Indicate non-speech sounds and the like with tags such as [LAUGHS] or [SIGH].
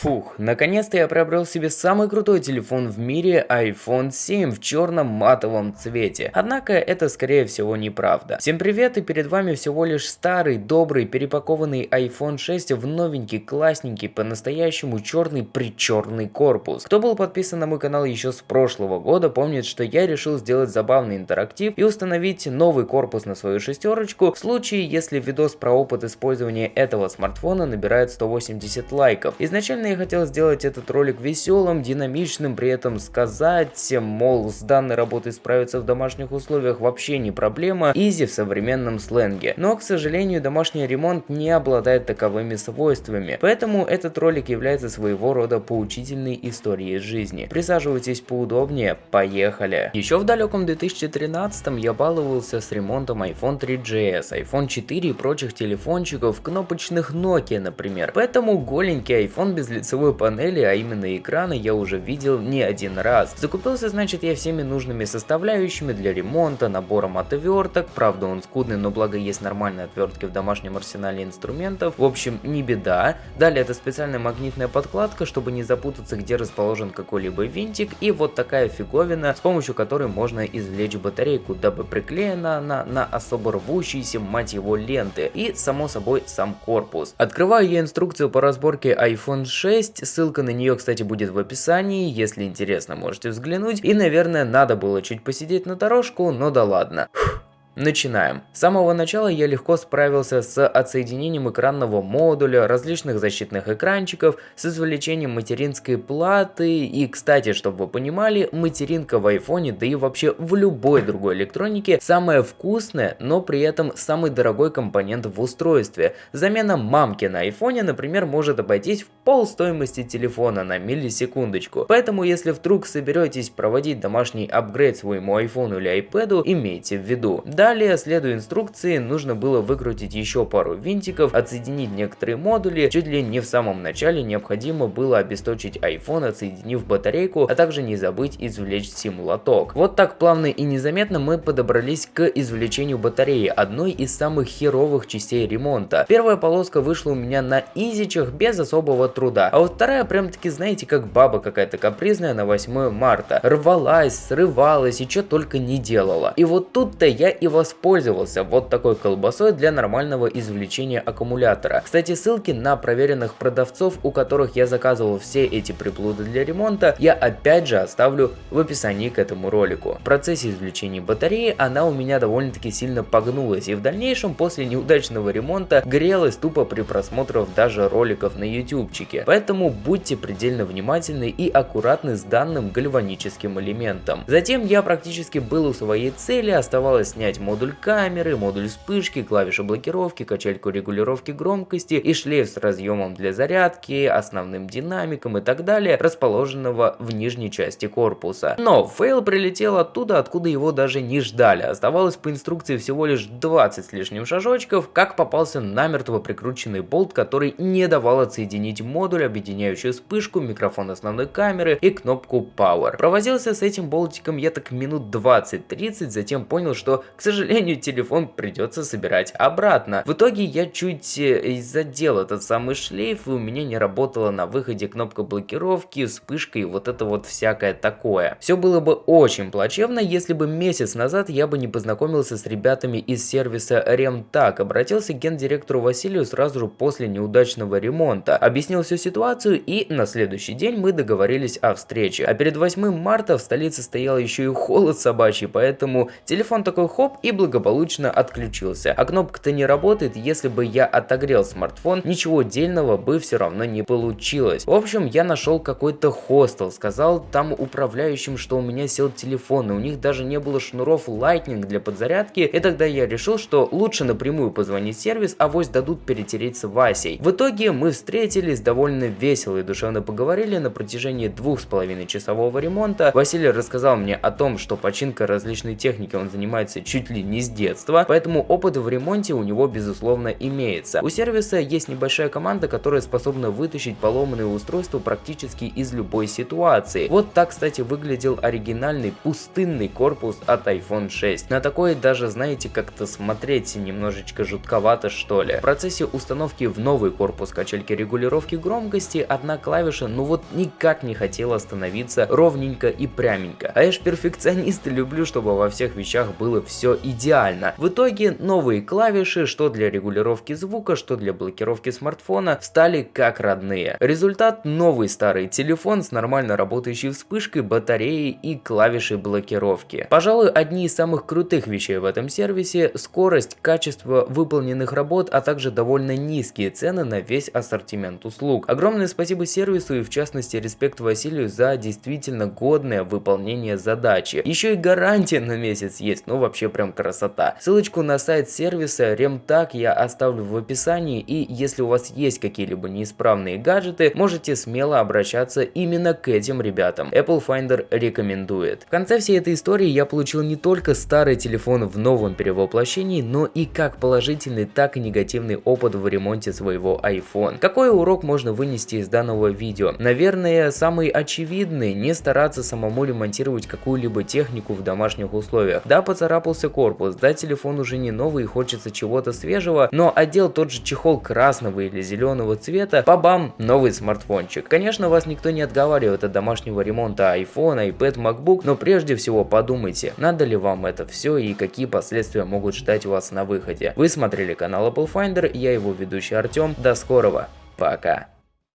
Фух, наконец-то я приобрел себе самый крутой телефон в мире iPhone 7 в черном матовом цвете. Однако это скорее всего неправда. Всем привет и перед вами всего лишь старый, добрый, перепакованный iPhone 6 в новенький, классненький, по-настоящему черный причерный корпус. Кто был подписан на мой канал еще с прошлого года, помнит, что я решил сделать забавный интерактив и установить новый корпус на свою шестерочку в случае, если видос про опыт использования этого смартфона набирает 180 лайков. Изначально я хотел сделать этот ролик веселым, динамичным, при этом сказать, мол, с данной работой справиться в домашних условиях вообще не проблема, изи в современном сленге. Но, к сожалению, домашний ремонт не обладает таковыми свойствами, поэтому этот ролик является своего рода поучительной историей жизни. Присаживайтесь поудобнее, поехали! Еще в далеком 2013 я баловался с ремонтом iPhone 3GS, iPhone 4 и прочих телефончиков, кнопочных Nokia, например. Поэтому голенький iPhone без лицевой панели, а именно экрана, я уже видел не один раз. Закупился, значит, я всеми нужными составляющими для ремонта, набором отверток, правда он скудный, но благо есть нормальные отвертки в домашнем арсенале инструментов, в общем, не беда. Далее это специальная магнитная подкладка, чтобы не запутаться, где расположен какой-либо винтик, и вот такая фиговина, с помощью которой можно извлечь батарейку, дабы приклеена она на особо рвущиеся, мать его, ленты, и, само собой, сам корпус. Открываю я инструкцию по разборке iPhone 6, 6, ссылка на нее, кстати, будет в описании, если интересно, можете взглянуть. И, наверное, надо было чуть посидеть на дорожку, но да ладно. Фух. Начинаем. С самого начала я легко справился с отсоединением экранного модуля, различных защитных экранчиков, с извлечением материнской платы и, кстати, чтобы вы понимали, материнка в айфоне, да и вообще в любой другой электронике, самая вкусная, но при этом самый дорогой компонент в устройстве. Замена мамки на айфоне, например, может обойтись в пол стоимости телефона на миллисекундочку. Поэтому, если вдруг соберетесь проводить домашний апгрейд своему айфону или айпэду, имейте в виду. Да, Далее, следуя инструкции, нужно было выкрутить еще пару винтиков, отсоединить некоторые модули, чуть ли не в самом начале необходимо было обесточить iPhone, отсоединив батарейку, а также не забыть извлечь сим-лоток. Вот так плавно и незаметно мы подобрались к извлечению батареи, одной из самых херовых частей ремонта. Первая полоска вышла у меня на изичах без особого труда, а вот вторая прям таки знаете как баба какая-то капризная на 8 марта. Рвалась, срывалась и что только не делала. И вот тут-то я и воспользовался вот такой колбасой для нормального извлечения аккумулятора. Кстати, ссылки на проверенных продавцов, у которых я заказывал все эти приблуды для ремонта, я опять же оставлю в описании к этому ролику. В процессе извлечения батареи она у меня довольно-таки сильно погнулась и в дальнейшем после неудачного ремонта грелась тупо при просмотрах даже роликов на ютубчике. Поэтому будьте предельно внимательны и аккуратны с данным гальваническим элементом. Затем я практически был у своей цели, оставалось снять модуль камеры, модуль вспышки, клавиши блокировки, качельку регулировки громкости и шлейф с разъемом для зарядки, основным динамиком и так далее, расположенного в нижней части корпуса. Но fail прилетел оттуда, откуда его даже не ждали. Оставалось по инструкции всего лишь 20 с лишним шажочков, как попался намертво прикрученный болт, который не давал отсоединить модуль, объединяющий вспышку, микрофон основной камеры и кнопку Power. Провозился с этим болтиком я так минут 20-30, затем понял, что, к сожалению, телефон придется собирать обратно. В итоге я чуть э, задел этот самый шлейф, и у меня не работала на выходе кнопка блокировки, вспышка и вот это вот всякое такое. Все было бы очень плачевно, если бы месяц назад я бы не познакомился с ребятами из сервиса RemTag, обратился к гендиректору Василию сразу же после неудачного ремонта, объяснил всю ситуацию и на следующий день мы договорились о встрече. А перед 8 марта в столице стоял еще и холод собачий, поэтому телефон такой хоп и благополучно отключился. А кнопка-то не работает, если бы я отогрел смартфон, ничего дельного бы все равно не получилось. В общем, я нашел какой-то хостел, сказал там управляющим, что у меня сел телефон, и у них даже не было шнуров Lightning для подзарядки, и тогда я решил, что лучше напрямую позвонить сервис, а вось дадут перетереть с Васей. В итоге мы встретились, довольно весело и душевно поговорили на протяжении двух с половиной часового ремонта. Василий рассказал мне о том, что починка различной техники он занимается чуть чуть ли не с детства, поэтому опыт в ремонте у него безусловно имеется. У сервиса есть небольшая команда, которая способна вытащить поломанные устройства практически из любой ситуации. Вот так, кстати, выглядел оригинальный пустынный корпус от iPhone 6. На такой даже, знаете, как-то смотреть немножечко жутковато что ли. В процессе установки в новый корпус качельки регулировки громкости одна клавиша ну вот никак не хотела становиться ровненько и пряменько. А я ж перфекционист и [LAUGHS] люблю, чтобы во всех вещах было все идеально. В итоге новые клавиши, что для регулировки звука, что для блокировки смартфона, стали как родные. Результат новый старый телефон с нормально работающей вспышкой, батареей и клавишей блокировки. Пожалуй, одни из самых крутых вещей в этом сервисе – скорость, качество выполненных работ, а также довольно низкие цены на весь ассортимент услуг. Огромное спасибо сервису и в частности респект Василию за действительно годное выполнение задачи. Еще и гарантия на месяц есть, ну вообще прям красота. Ссылочку на сайт сервиса Ремтак я оставлю в описании и если у вас есть какие-либо неисправные гаджеты, можете смело обращаться именно к этим ребятам. Apple Finder рекомендует. В конце всей этой истории я получил не только старый телефон в новом перевоплощении, но и как положительный, так и негативный опыт в ремонте своего iPhone. Какой урок можно вынести из данного видео? Наверное, самый очевидный, не стараться самому ремонтировать какую-либо технику в домашних условиях. Да, поцарапался корпус, да, телефон уже не новый и хочется чего-то свежего, но одел тот же чехол красного или зеленого цвета, бабам, новый смартфончик. Конечно, вас никто не отговаривает от домашнего ремонта iPhone, iPad, MacBook, но прежде всего подумайте, надо ли вам это все и какие последствия могут ждать вас на выходе. Вы смотрели канал Apple Finder, я его ведущий Артем, до скорого, пока.